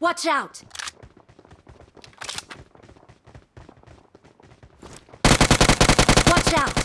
Watch out! Watch out!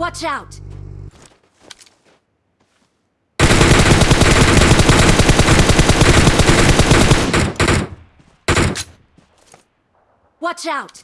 Watch out! Watch out!